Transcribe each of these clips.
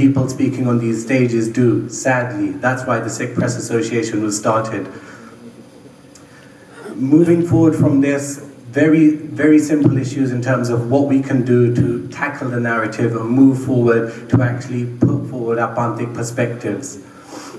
people speaking on these stages do, sadly. That's why the Sikh Press Association was started. Moving forward from this, very, very simple issues in terms of what we can do to tackle the narrative and move forward to actually put forward our Panthic perspectives.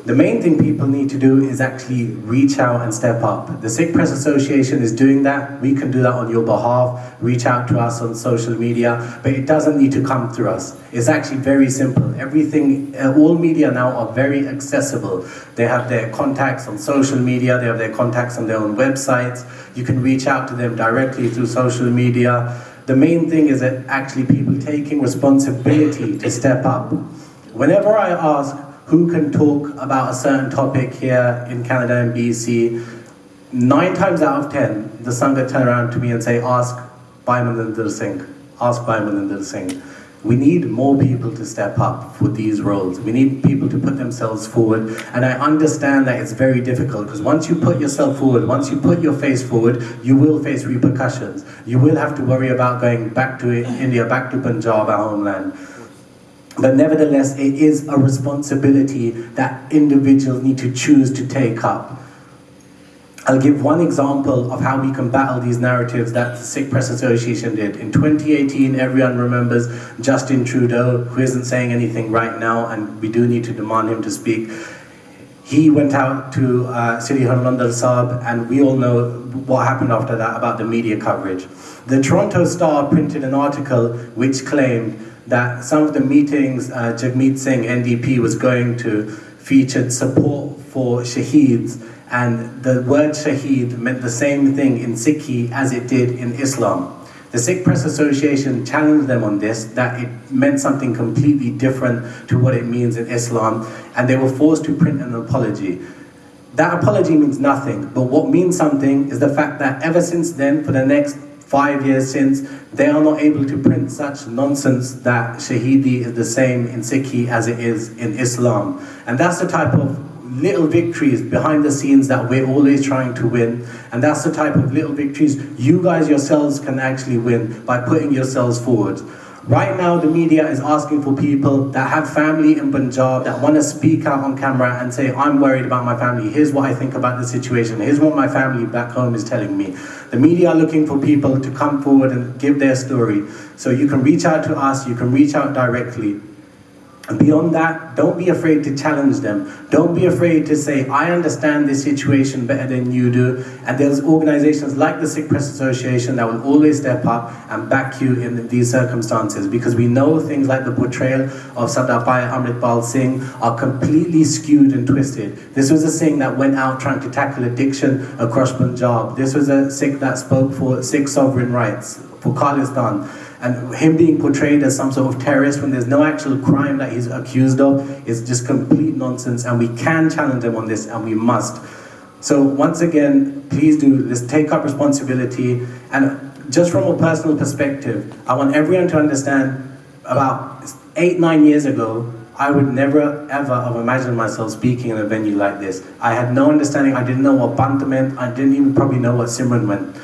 The main thing people need to do is actually reach out and step up. The Sikh Press Association is doing that. We can do that on your behalf. Reach out to us on social media, but it doesn't need to come through us. It's actually very simple. Everything, uh, all media now are very accessible. They have their contacts on social media, they have their contacts on their own websites. You can reach out to them directly through social media. The main thing is that actually people taking responsibility to step up. Whenever I ask, who can talk about a certain topic here in Canada and BC, nine times out of ten, the Sangha turn around to me and say, ask Bhai Singh, ask Bhai Singh. We need more people to step up for these roles. We need people to put themselves forward. And I understand that it's very difficult because once you put yourself forward, once you put your face forward, you will face repercussions. You will have to worry about going back to India, back to Punjab, our homeland. But nevertheless, it is a responsibility that individuals need to choose to take up. I'll give one example of how we can battle these narratives that the Sikh Press Association did. In 2018, everyone remembers Justin Trudeau, who isn't saying anything right now, and we do need to demand him to speak. He went out to uh, Sri Harmandir Sahib, and we all know what happened after that about the media coverage. The Toronto Star printed an article which claimed that some of the meetings uh, Jagmeet Singh, NDP, was going to featured support for Shaheeds, and the word Shaheed meant the same thing in Sikhi as it did in Islam. The Sikh Press Association challenged them on this, that it meant something completely different to what it means in Islam, and they were forced to print an apology. That apology means nothing, but what means something is the fact that ever since then, for the next five years since, they are not able to print such nonsense that Shahidi is the same in Sikhi as it is in Islam. And that's the type of little victories behind the scenes that we're always trying to win. And that's the type of little victories you guys yourselves can actually win by putting yourselves forward. Right now, the media is asking for people that have family in Punjab that want to speak out on camera and say, I'm worried about my family. Here's what I think about the situation. Here's what my family back home is telling me. The media are looking for people to come forward and give their story. So you can reach out to us, you can reach out directly. Beyond that, don't be afraid to challenge them. Don't be afraid to say, I understand this situation better than you do. And there's organizations like the Sikh Press Association that will always step up and back you in these circumstances because we know things like the portrayal of Sardar Bhai Amritpal Singh are completely skewed and twisted. This was a Singh that went out trying to tackle addiction across Punjab. This was a Sikh that spoke for Sikh sovereign rights, for Khalistan. And him being portrayed as some sort of terrorist when there's no actual crime that he's accused of is just complete nonsense. And we can challenge him on this, and we must. So once again, please do let's take up responsibility. And just from a personal perspective, I want everyone to understand about eight, nine years ago, I would never ever have imagined myself speaking in a venue like this. I had no understanding, I didn't know what Panth meant, I didn't even probably know what Simran meant.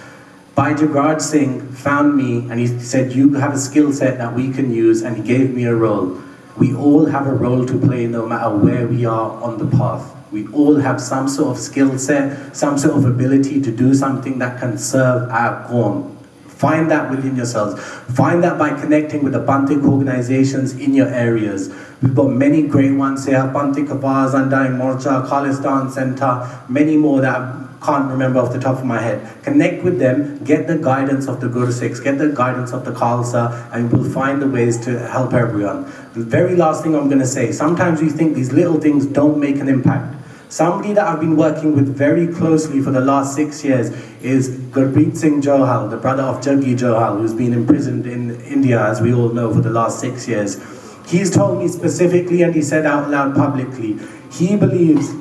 Bhai Jagraj Singh found me and he said, you have a skill set that we can use and he gave me a role. We all have a role to play no matter where we are on the path. We all have some sort of skill set, some sort of ability to do something that can serve our Qawm. Find that within yourselves. Find that by connecting with the Panthic organizations in your areas. We've got many great ones here, Panthic Avaz, Undying Morcha, Khalistan Center, many more that can't remember off the top of my head. Connect with them, get the guidance of the Guru Sikhs, get the guidance of the Khalsa, and we'll find the ways to help everyone. The very last thing I'm going to say, sometimes we think these little things don't make an impact. Somebody that I've been working with very closely for the last six years is Gurpreet Singh Johal, the brother of Jaggi Johal, who's been imprisoned in India, as we all know, for the last six years. He's told me specifically, and he said out loud publicly, he believes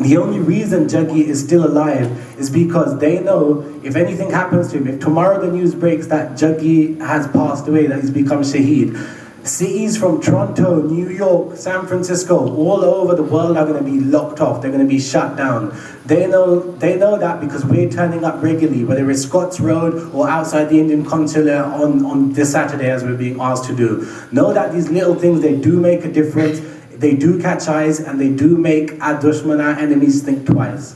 the only reason Jaggi is still alive is because they know if anything happens to him, if tomorrow the news breaks that Jaggi has passed away, that he's become Shaheed, Cities from Toronto, New York, San Francisco, all over the world are going to be locked off. They're going to be shut down. They know, they know that because we're turning up regularly, whether it's Scots Road or outside the Indian consulate on, on this Saturday as we're being asked to do. Know that these little things, they do make a difference. They do catch eyes and they do make our dushman, our enemies, think twice.